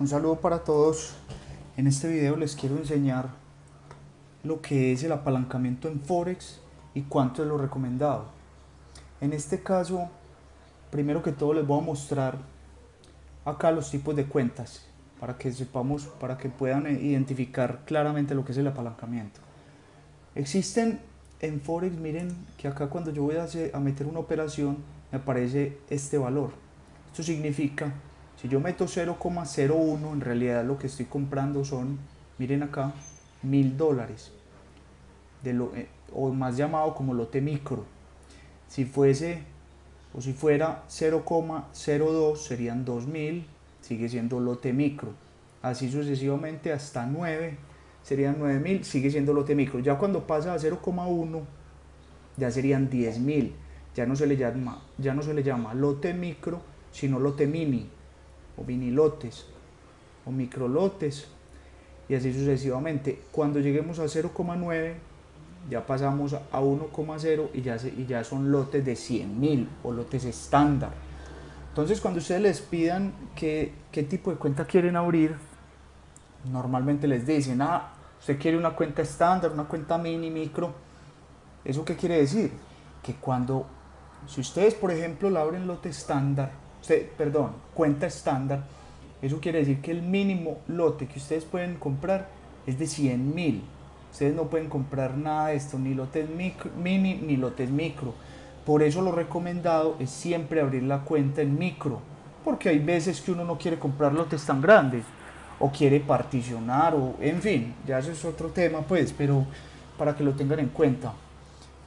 Un saludo para todos. En este video les quiero enseñar lo que es el apalancamiento en Forex y cuánto es lo recomendado. En este caso, primero que todo les voy a mostrar acá los tipos de cuentas para que sepamos, para que puedan identificar claramente lo que es el apalancamiento. Existen en Forex, miren que acá cuando yo voy a, a meter una operación me aparece este valor. Esto significa si yo meto 0,01, en realidad lo que estoy comprando son, miren acá, mil dólares. Eh, o más llamado como lote micro. Si fuese, o si fuera 0,02 serían 2000, sigue siendo lote micro. Así sucesivamente hasta 9 serían 9000, sigue siendo lote micro. Ya cuando pasa a 0,1 ya serían 10000. Ya no se le llama ya no se le llama lote micro, sino lote mini o vinilotes o microlotes y así sucesivamente. Cuando lleguemos a 0,9 ya pasamos a 1,0 y ya, y ya son lotes de 100.000 o lotes estándar. Entonces cuando ustedes les pidan qué, qué tipo de cuenta quieren abrir, normalmente les dicen, ah, usted quiere una cuenta estándar, una cuenta mini, micro. ¿Eso qué quiere decir? Que cuando, si ustedes por ejemplo la abren lote estándar, perdón, cuenta estándar, eso quiere decir que el mínimo lote que ustedes pueden comprar es de 100 mil. Ustedes no pueden comprar nada de esto, ni lotes mini ni lotes micro. Por eso lo recomendado es siempre abrir la cuenta en micro, porque hay veces que uno no quiere comprar lotes tan grandes, o quiere particionar, o en fin, ya eso es otro tema, pues, pero para que lo tengan en cuenta.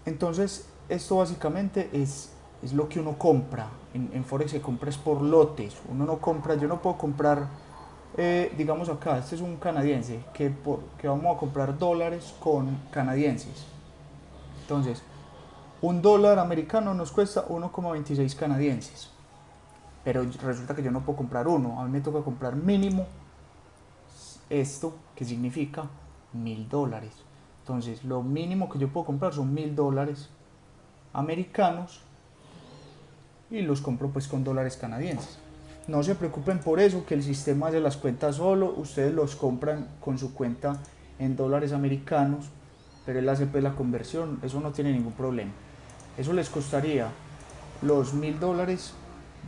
Entonces, esto básicamente es es lo que uno compra. En, Forex se compra es por lotes. Uno no compra, yo no puedo comprar, eh, digamos acá, este es un canadiense, que, por, que vamos a comprar dólares con canadienses. Entonces, un dólar americano nos cuesta 1,26 canadienses. Pero resulta que yo no puedo comprar uno, a mí me toca comprar mínimo esto, que significa mil dólares. Entonces, lo mínimo que yo puedo comprar son mil dólares americanos y los compro pues con dólares canadienses. No se preocupen por eso, que el sistema de las cuentas solo, ustedes los compran con su cuenta en dólares americanos, pero él hace pues la conversión, eso no tiene ningún problema. Eso les costaría los mil dólares,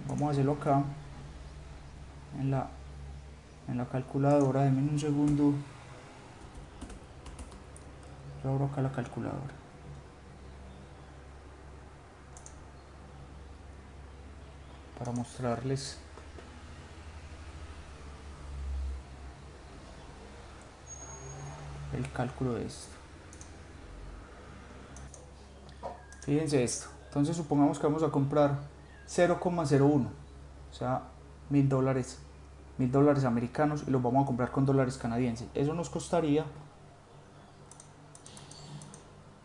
vamos a hacerlo acá, en la, en la calculadora, denme un segundo, yo abro acá la calculadora. Para mostrarles el cálculo de esto. Fíjense esto. Entonces supongamos que vamos a comprar 0,01, o sea, mil dólares, mil dólares americanos y los vamos a comprar con dólares canadienses. Eso nos costaría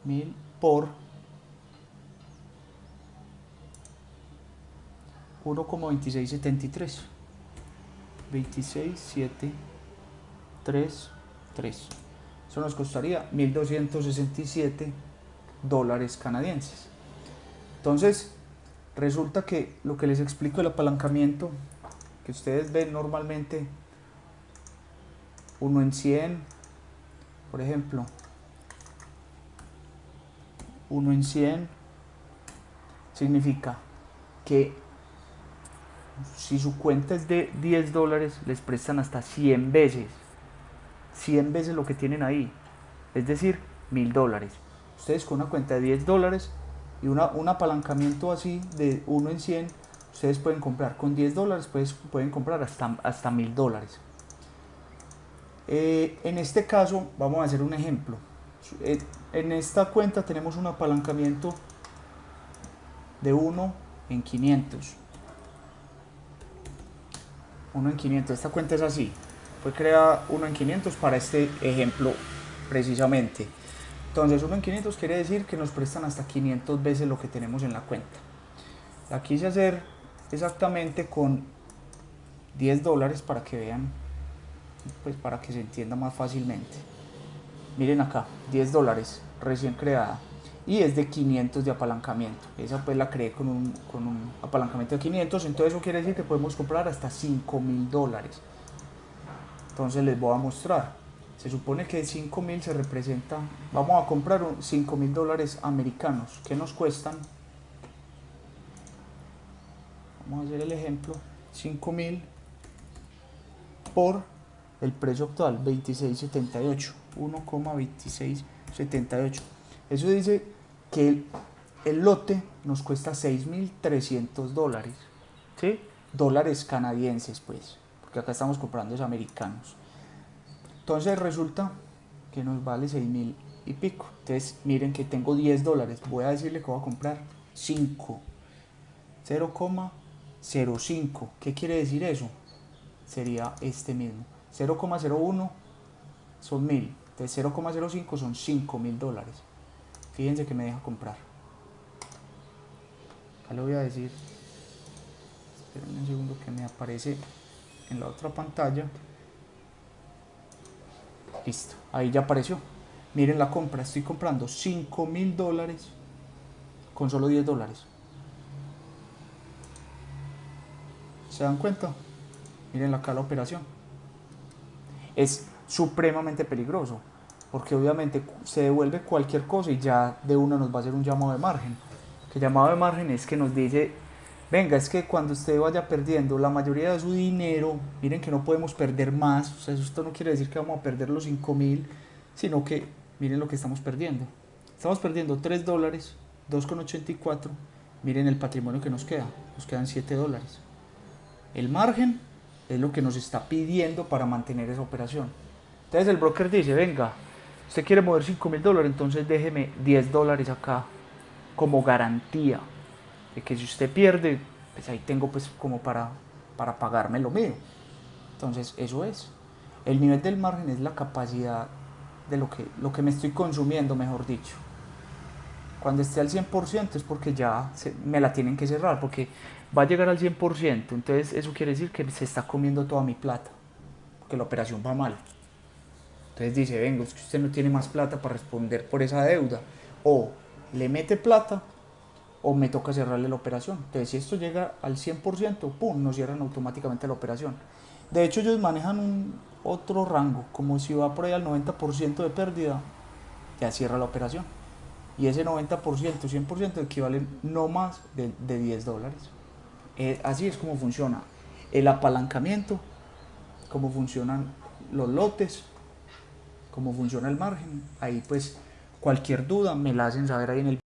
mil por 1,2673 26733 eso nos costaría 1267 dólares canadienses. Entonces resulta que lo que les explico el apalancamiento que ustedes ven normalmente 1 en 100 por ejemplo 1 en 100 significa que si su cuenta es de 10 dólares, les prestan hasta 100 veces. 100 veces lo que tienen ahí. Es decir, 1000 dólares. Ustedes con una cuenta de 10 dólares y una, un apalancamiento así de 1 en 100, ustedes pueden comprar con 10 dólares, pues, pueden comprar hasta, hasta 1000 dólares. Eh, en este caso, vamos a hacer un ejemplo. Eh, en esta cuenta tenemos un apalancamiento de 1 en 500. 1 en 500. Esta cuenta es así. Fue creada 1 en 500 para este ejemplo precisamente. Entonces 1 en 500 quiere decir que nos prestan hasta 500 veces lo que tenemos en la cuenta. La quise hacer exactamente con 10 dólares para que vean, pues para que se entienda más fácilmente. Miren acá, 10 dólares recién creada y es de 500 de apalancamiento. Esa pues la creé con un, apalancamiento de 500, entonces eso quiere decir que podemos comprar hasta 5 mil dólares. Entonces les voy a mostrar. Se supone que 5 mil se representa, vamos a comprar 5 mil dólares americanos, que nos cuestan, vamos a hacer el ejemplo, 5 mil por el precio actual, 26.78, 1,2678. Eso dice que el, el lote nos cuesta 6.300 dólares, ¿sí? Dólares canadienses, pues, porque acá estamos comprando los americanos. Entonces resulta que nos vale 6.000 y pico. Entonces miren que tengo 10 dólares. Voy a decirle que voy a comprar 5. 0,05. ¿Qué quiere decir eso? Sería este mismo. 0,01 son 1000. Entonces 0,05 son 5.000 dólares. Fíjense que me deja comprar. Acá le voy a decir. Esperen un segundo que me aparece en la otra pantalla. Listo, ahí ya apareció. Miren la compra, estoy comprando 5 mil dólares con solo 10 dólares. ¿Se dan cuenta? Miren acá la operación. Es supremamente peligroso, porque obviamente se devuelve cualquier cosa y ya de una nos va a hacer un llamado de margen. Que llamado de margen es que nos dice venga, es que cuando usted vaya perdiendo la mayoría de su dinero, miren que no podemos perder más, o sea, esto no quiere decir que vamos a perder los 5 mil, sino que miren lo que estamos perdiendo. Estamos perdiendo 3 dólares, 2,84, miren el patrimonio que nos queda, nos quedan 7 dólares. El margen es lo que nos está pidiendo para mantener esa operación. Entonces el broker dice, venga, usted quiere mover 5 mil dólares, entonces déjeme 10 dólares acá como garantía de que si usted pierde, pues ahí tengo pues como para, para pagarme lo mío. Entonces eso es. El nivel del margen es la capacidad de lo que, lo que me estoy consumiendo, mejor dicho. Cuando esté al 100% es porque ya me la tienen que cerrar, porque va a llegar al 100%, entonces eso quiere decir que se está comiendo toda mi plata, porque la operación va mal. Entonces dice, venga, es que usted no tiene más plata para responder por esa deuda. O le mete plata o me toca cerrarle la operación. Entonces, si esto llega al 100%, ¡pum!, nos cierran automáticamente la operación. De hecho, ellos manejan un otro rango, como si va por ahí al 90% de pérdida, ya cierra la operación. Y ese 90%, 100% equivale no más de, de 10 dólares. Eh, así es como funciona el apalancamiento, cómo funcionan los lotes, cómo funciona el margen. Ahí pues cualquier duda me la hacen saber ahí en el